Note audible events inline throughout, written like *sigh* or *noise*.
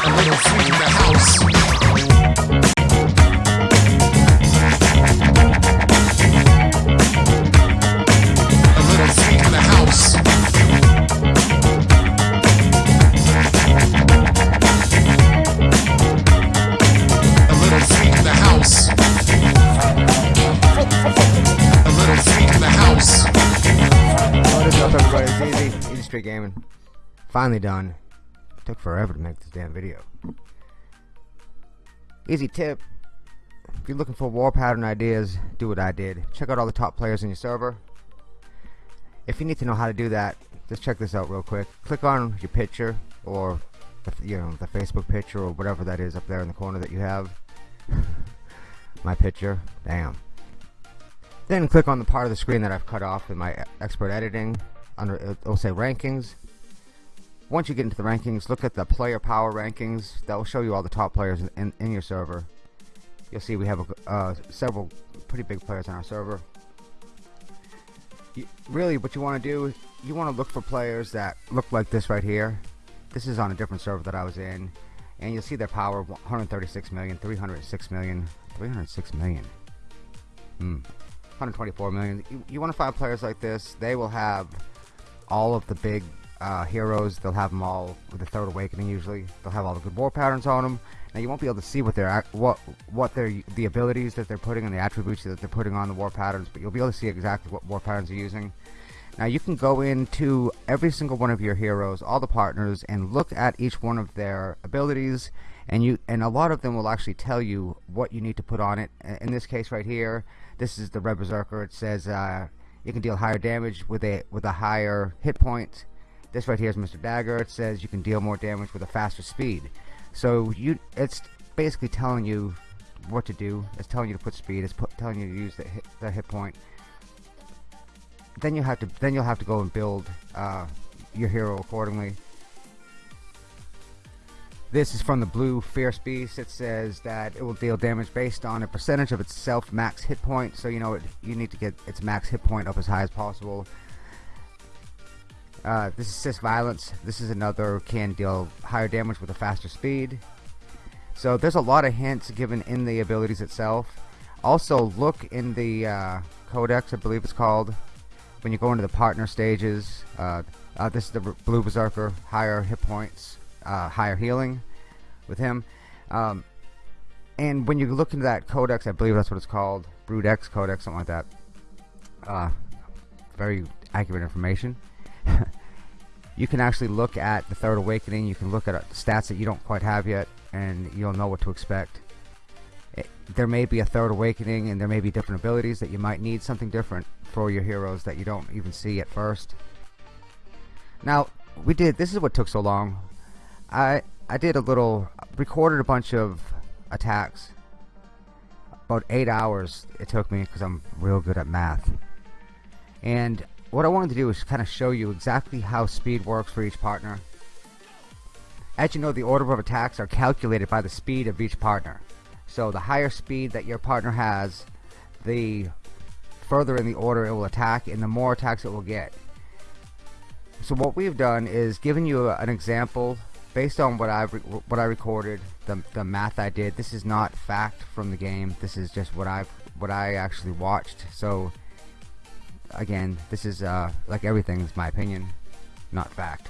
A little freak in the house. Street Gaming. Finally done. Took forever to make this damn video. Easy tip. If you're looking for war pattern ideas, do what I did. Check out all the top players in your server. If you need to know how to do that, just check this out real quick. Click on your picture or the, you know the Facebook picture or whatever that is up there in the corner that you have. *laughs* My picture. Damn. Then click on the part of the screen that I've cut off in my expert editing. Under it'll say rankings. Once you get into the rankings, look at the player power rankings. That will show you all the top players in, in, in your server. You'll see we have a, uh, several pretty big players on our server. You, really, what you want to do, you want to look for players that look like this right here. This is on a different server that I was in, and you'll see their power: 136 million, 306 million, 306 million. Hmm. 124 million. You, you want to find players like this. They will have all of the big uh, heroes. They'll have them all with the Third Awakening. Usually, they'll have all the good war patterns on them. Now you won't be able to see what they're what what their the abilities that they're putting and the attributes that they're putting on the war patterns, but you'll be able to see exactly what war patterns they're using. Now you can go into every single one of your heroes, all the partners, and look at each one of their abilities, and you and a lot of them will actually tell you what you need to put on it. In this case right here, this is the Red Berserker. It says uh, you can deal higher damage with a with a higher hit point. This right here is Mr. Dagger. It says you can deal more damage with a faster speed. So you, it's basically telling you what to do. It's telling you to put speed. It's put, telling you to use the hit, the hit point. Then you have to then you'll have to go and build uh, your hero accordingly. This is from the blue Fierce Beast. It says that it will deal damage based on a percentage of its self max hit point. So you know it, you need to get its max hit point up as high as possible. Uh, this is Cis Violence. This is another can deal higher damage with a faster speed. So there's a lot of hints given in the abilities itself. Also look in the uh, Codex, I believe it's called, when you go into the partner stages. Uh, uh, this is the Blue Berserker, higher hit points, uh, higher healing with him. Um, and when you look into that Codex, I believe that's what it's called, Brood-X Codex, something like that. Uh, very accurate information. *laughs* you can actually look at the Third Awakening. You can look at uh, stats that you don't quite have yet, and you'll know what to expect. It, there may be a Third Awakening, and there may be different abilities that you might need something different for your heroes that you don't even see at first. Now, we did. This is what took so long. I I did a little, recorded a bunch of attacks. About eight hours it took me because I'm real good at math. And what I wanted to do is kind of show you exactly how speed works for each partner. As you know, the order of attacks are calculated by the speed of each partner. So the higher speed that your partner has, the further in the order it will attack and the more attacks it will get. So what we've done is given you an example based on what I what I recorded, the the math I did. This is not fact from the game. This is just what I what I actually watched. So again, this is uh, like everything is my opinion, not fact.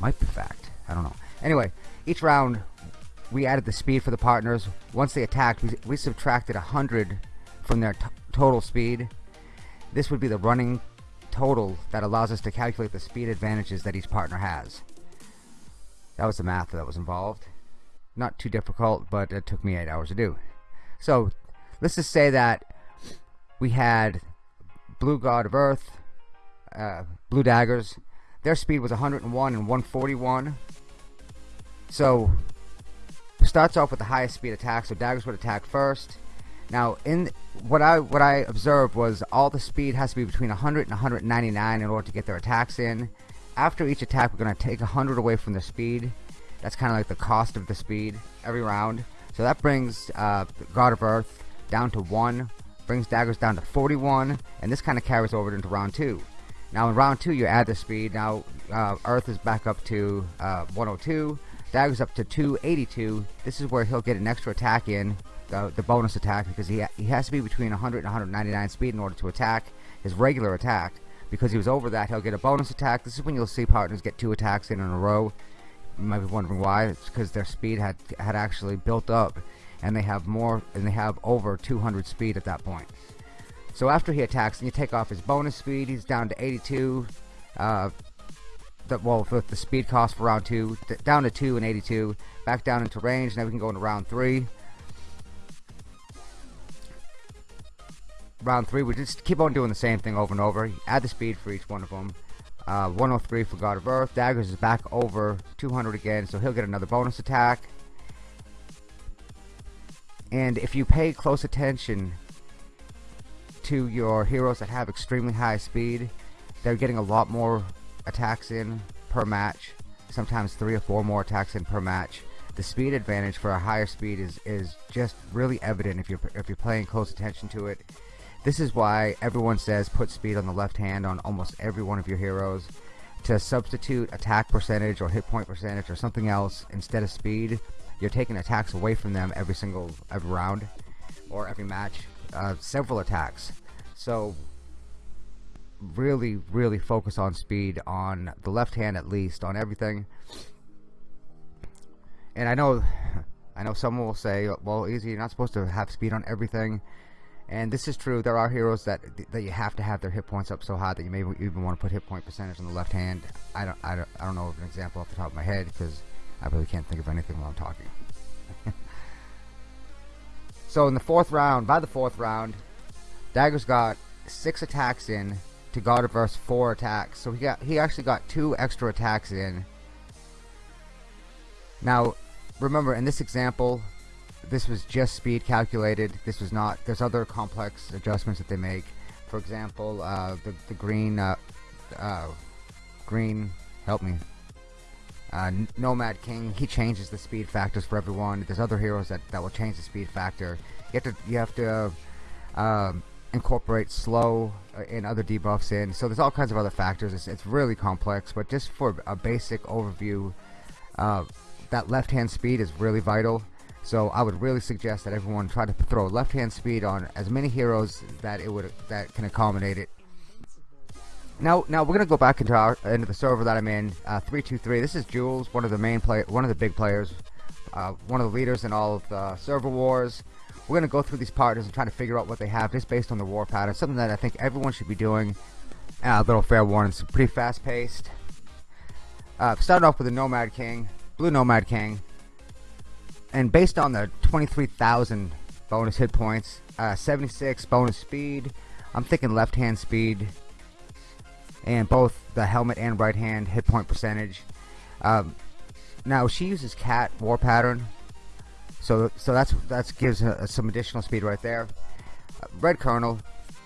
Might be fact. I don't know. Anyway, each round we added the speed for the partners. Once they attacked, we, we subtracted 100 from their total speed. This would be the running total that allows us to calculate the speed advantages that each partner has. That was the math that was involved. Not too difficult, but it took me eight hours to do. So let's just say that we had Blue God of Earth, uh, Blue Daggers. Their speed was 101 and 141. So starts off with the highest speed attack. So daggers would attack first. Now, in what I what I observed was all the speed has to be between 100 and 199 in order to get their attacks in. After each attack, we're going to take 100 away from the speed. That's kind of like the cost of the speed every round. So that brings uh, God of Earth down to 1, brings daggers down to 41, and this kind of carries over into round 2. Now in round two, you add the speed. Now uh, Earth is back up to uh, 102. Dagger's up to 282. This is where he'll get an extra attack in, the, the bonus attack, because he, he has to be between 100 and 199 speed in order to attack his regular attack. Because he was over that, he'll get a bonus attack. This is when you'll see partners get two attacks in in a row. You might be wondering why. It's because their speed had had actually built up, and they have more, and they have over 200 speed at that point. So after he attacks, and you take off his bonus speed, he's down to 82. Uh, the, well, with the speed cost for round two, down to 2 and 82. Back down into range. Now we can go into round three. Round three, we just keep on doing the same thing over and over. Add the speed for each one of them. Uh, 103 for God of Earth. Daggers is back over 200 again, so he'll get another bonus attack. And if you pay close attention to your heroes that have extremely high speed, they're getting a lot more attacks in per match. Sometimes three or four more attacks in per match. The speed advantage for a higher speed is, is just really evident if you're if you're paying close attention to it. This is why everyone says put speed on the left hand on almost every one of your heroes. To substitute attack percentage or hit point percentage or something else instead of speed, you're taking attacks away from them every single every round or every match. Uh, several attacks. So really, really focus on speed on the left hand at least on everything. And I know, *laughs* I know someone will say, "Well, easy, you're not supposed to have speed on everything." And this is true. There are heroes that that you have to have their hit points up so high that you may even want to put hit point percentage on the left hand. I don't, I don't, I don't know of an example off the top of my head because I really can't think of anything while I'm talking. *laughs* so in the fourth round, by the fourth round, Dagger's got six attacks in to God of four attacks. So he got he actually got two extra attacks in. Now, remember in this example, this was just speed calculated. This was not. There's other complex adjustments that they make. For example, uh, the the green uh, uh, green help me. Uh, Nomad King he changes the speed factors for everyone. There's other heroes that, that will change the speed factor. You have to you have to um, incorporate slow uh, and other debuffs in. So there's all kinds of other factors. It's, it's really complex, but just for a basic overview, uh, that left hand speed is really vital. So I would really suggest that everyone try to throw left hand speed on as many heroes that it would that can accommodate it. Now, now we're gonna go back into our into the server that I'm in. Uh, three two three. This is Jules, one of the main play, one of the big players, uh, one of the leaders in all of the server wars. We're gonna go through these partners and try to figure out what they have just based on the war pattern. Something that I think everyone should be doing. A uh, little fair warning. It's pretty fast paced. Uh, starting off with the Nomad King, Blue Nomad King and based on the 23,000 bonus hit points, uh, 76 bonus speed, I'm thinking left hand speed, and both the helmet and right hand hit point percentage. Um, now she uses cat war pattern, so so that's that gives her some additional speed right there. Uh, Red Colonel,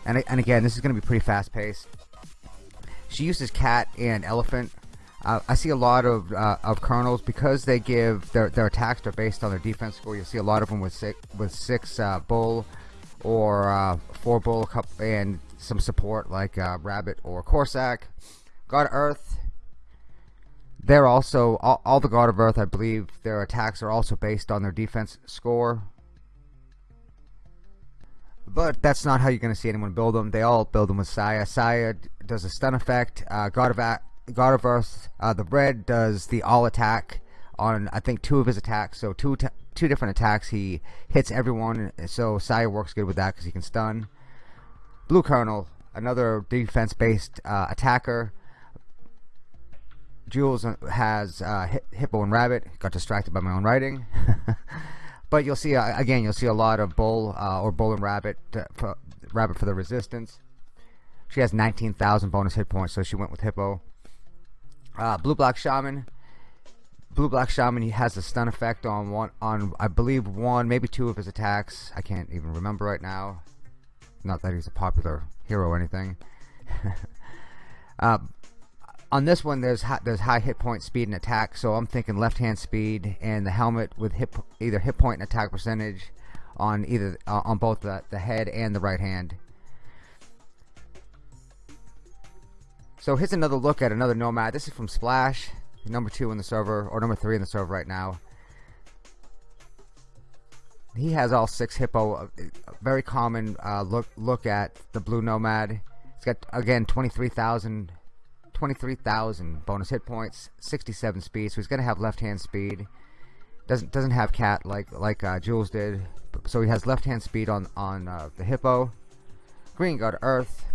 and and again this is going to be pretty fast paced. She uses cat and elephant I see a lot of uh, of colonels because they give their their attacks are based on their defense score. You see a lot of them with six with six uh, bull or uh, four bull and some support like uh, rabbit or Corsac. God of Earth. They're also all, all the God of Earth. I believe their attacks are also based on their defense score. But that's not how you're going to see anyone build them. They all build them with Saya. Saya does a stun effect. Uh, God of God of Earth, uh, the red does the all attack on I think two of his attacks. So two two different attacks. He hits everyone. So Saya works good with that because he can stun. Blue Colonel, another defense based uh, attacker. Jules uh, has uh, Hippo and Rabbit. Got distracted by my own writing. *laughs* but you'll see uh, again. You'll see a lot of Bull uh, or Bull and Rabbit. For, rabbit for the resistance. She has 19,000 bonus hit points, so she went with Hippo. Uh, Blue Black Shaman. Blue Black Shaman he has a stun effect on one on I believe one maybe two of his attacks. I can't even remember right now. Not that he's a popular hero or anything. *laughs* uh, on this one, there's high, there's high hit point, speed, and attack. So I'm thinking left hand speed and the helmet with hit either hit point and attack percentage on either uh, on both the, the head and the right hand. So here's another look at another Nomad. This is from Splash, number two in the server, or number three in the server right now. He has all six hippo. Uh, very common uh, look look at the blue Nomad. It's got again 23,000 23,000 bonus hit points, 67 speed. So he's gonna have left hand speed. Doesn't doesn't have cat like like uh, Jules did. So he has left hand speed on on uh, the hippo. Green God Earth.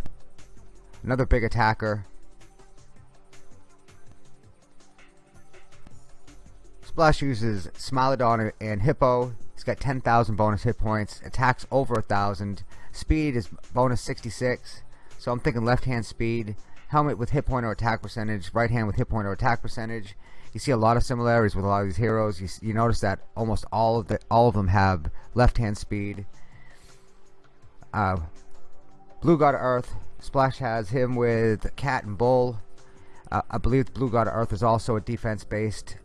Another big attacker. Splash uses Smilodon and Hippo. He's got 10,000 bonus hit points. Attacks over 1,000. Speed is bonus 66. So I'm thinking left hand speed. Helmet with hit point or attack percentage. Right hand with hit point or attack percentage. You see a lot of similarities with a lot of these heroes. You, you notice that almost all of the all of them have left hand speed. Uh, Blue God Earth. Splash has him with Cat and Bull. Uh, I believe Blue God Earth is also a defense based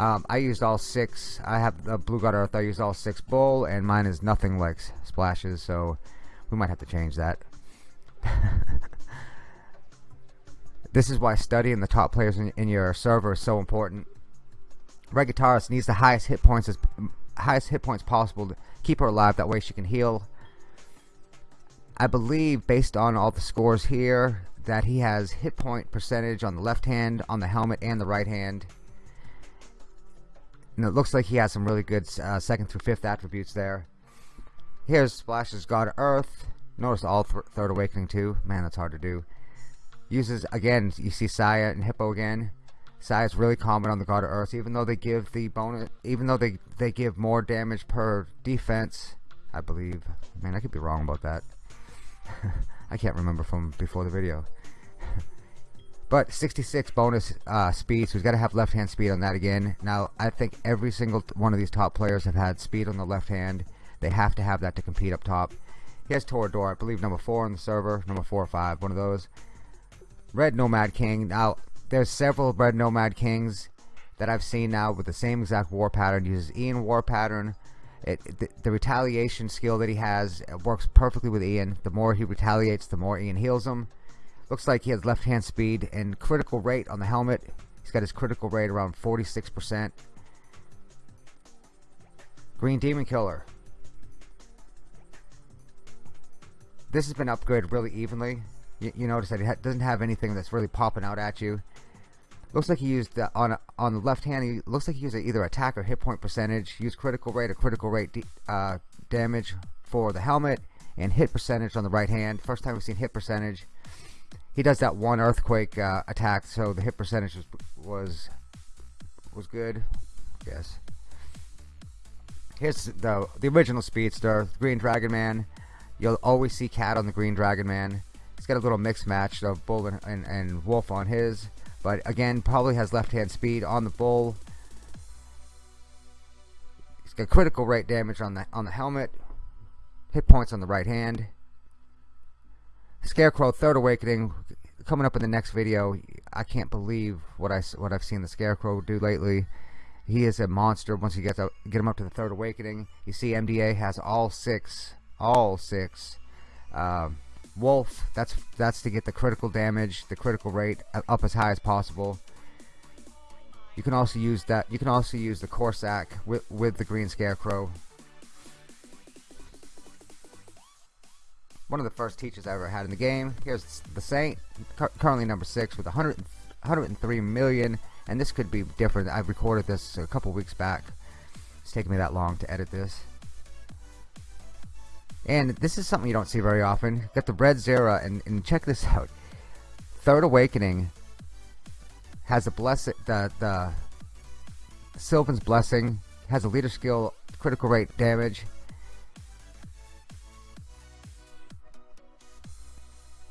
um, I used all six. I have the Blue God Earth. I used all six bull, and mine is nothing like splashes, so we might have to change that. *laughs* this is why studying the top players in, in your server is so important. Red Guitarist needs the highest hit points as highest hit points possible to keep her alive. That way she can heal. I believe, based on all the scores here, that he has hit point percentage on the left hand, on the helmet, and the right hand. And it looks like he has some really good uh, second through fifth attributes there. Here's Splash's God Earth. Notice all th Third Awakening too. Man, that's hard to do. Uses, again, you see Saya and Hippo again. Saya's really common on the God of Earth, even though they give the bonus, even though they, they give more damage per defense, I believe. Man, I could be wrong about that. *laughs* I can't remember from before the video. But 66 bonus uh, speed, so he's got to have left hand speed on that again. Now, I think every single one of these top players have had speed on the left hand. They have to have that to compete up top. He has Toradora, I believe number 4 on the server, number 4 or 5, one of those. Red Nomad King. Now, there's several Red Nomad Kings that I've seen now with the same exact war pattern. He Uses Ian war pattern. It, the, the, retaliation skill that he has works perfectly with Ian. The more he retaliates, the more Ian heals him. Looks like he has left hand speed and critical rate on the helmet. He's got his critical rate around 46%. Green Demon Killer. This has been upgraded really evenly. You, you notice that it doesn't have anything that's really popping out at you. Looks like he used on on the left hand. He looks like he used either attack or hit point percentage. Used critical rate or critical rate uh, damage for the helmet and hit percentage on the right hand. First time we've seen hit percentage he does that one earthquake uh, attack, so the hit percentage was was, was good. Yes. Here's the the original Speedster, Green Dragon Man. You'll always see Cat on the Green Dragon Man. He's got a little mixed match of Bull and, and, and Wolf on his, but again, probably has left-hand speed on the Bull. He's got critical rate damage on the on the helmet, hit points on the right hand. Scarecrow Third Awakening coming up in the next video. I can't believe what I what I've seen the Scarecrow do lately. He is a monster once you get to, get him up to the Third Awakening. You see MDA has all six, all six. Um, Wolf, that's that's to get the critical damage, the critical rate up as high as possible. You can also use that. You can also use the Corsac with with the Green Scarecrow one of the first teachers I ever had in the game. Here's the Saint, currently number six with 100, 103 million, and this could be different. I recorded this a couple weeks back. It's taking me that long to edit this. And this is something you don't see very often. Got the Red Zera, and, and check this *laughs* out. Third Awakening has a blessing, the, the Sylvan's Blessing, has a leader skill, critical rate damage,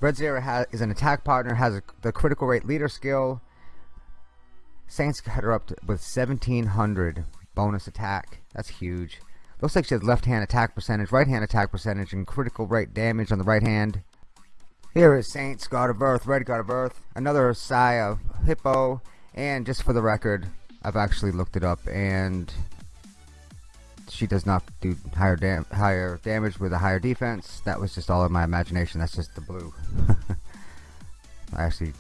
Red Zera has, is an attack partner, has a, the critical rate leader skill. Saints got her up to, with 1700 bonus attack. That's huge. Looks like she has left hand attack percentage, right hand attack percentage, and critical rate damage on the right hand. Here is Saints, God of Earth, Red God of Earth, another Sigh of Hippo, and just for the record, I've actually looked it up, and she does not do higher dam higher damage with a higher defense. That was just all in my imagination. That's just the blue. *laughs* I actually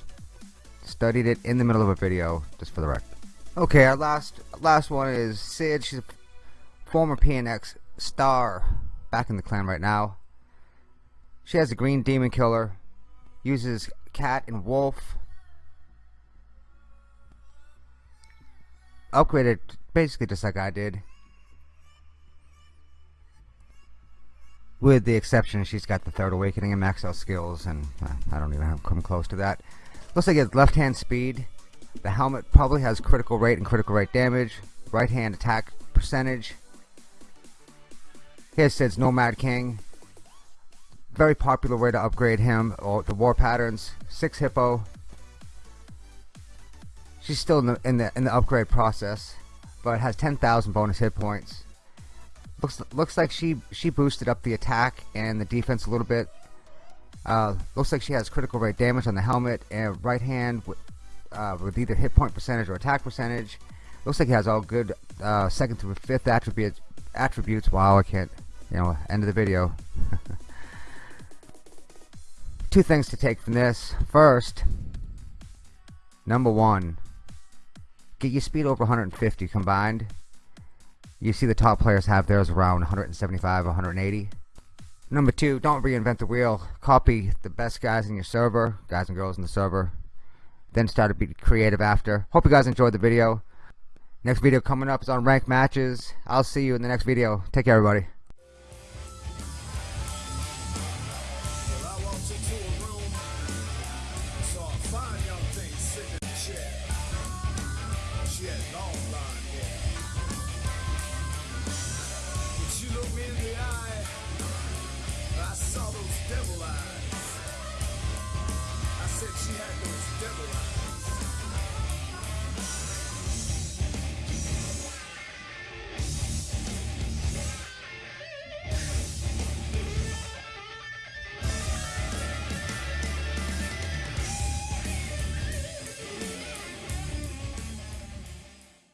studied it in the middle of a video, just for the record. Okay, our last last one is Sid. She's a former PNX star, back in the clan right now. She has a green demon killer, uses cat and wolf. Upgraded basically just like I did. With the exception, she's got the third awakening and max out skills, and uh, I don't even have come close to that. Looks like it's left hand speed. The helmet probably has critical rate and critical rate damage. Right hand attack percentage. Here says Nomad King. Very popular way to upgrade him. Or the war patterns. Six hippo. She's still in the in the in the upgrade process, but has 10,000 bonus hit points. Looks looks like she she boosted up the attack and the defense a little bit. Uh, looks like she has critical rate damage on the helmet and right hand with, uh, with either hit point percentage or attack percentage. Looks like he has all good uh, second through fifth attribute attributes. Wow, I can't. You know, end of the video. *laughs* Two things to take from this. First, number one, get your speed over 150 combined you see the top players have theirs around 175, 180. Number two, don't reinvent the wheel. Copy the best guys in your server, guys and girls in the server. Then start to be creative after. Hope you guys enjoyed the video. Next video coming up is on ranked matches. I'll see you in the next video. Take care, everybody.